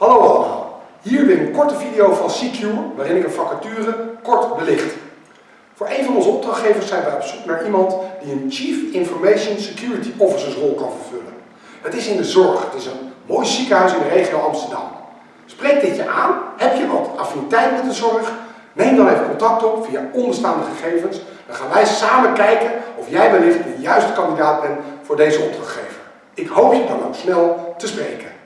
Hallo allemaal, hier weer een korte video van Secure waarin ik een vacature kort belicht. Voor een van onze opdrachtgevers zijn wij op zoek naar iemand die een Chief Information Security Officers rol kan vervullen. Het is in de zorg, het is een mooi ziekenhuis in de regio Amsterdam. Spreek dit je aan? Heb je wat affiniteit met de zorg? Neem dan even contact op via onderstaande gegevens. Dan gaan wij samen kijken of jij wellicht de juiste kandidaat bent voor deze opdrachtgever. Ik hoop je dan ook snel te spreken.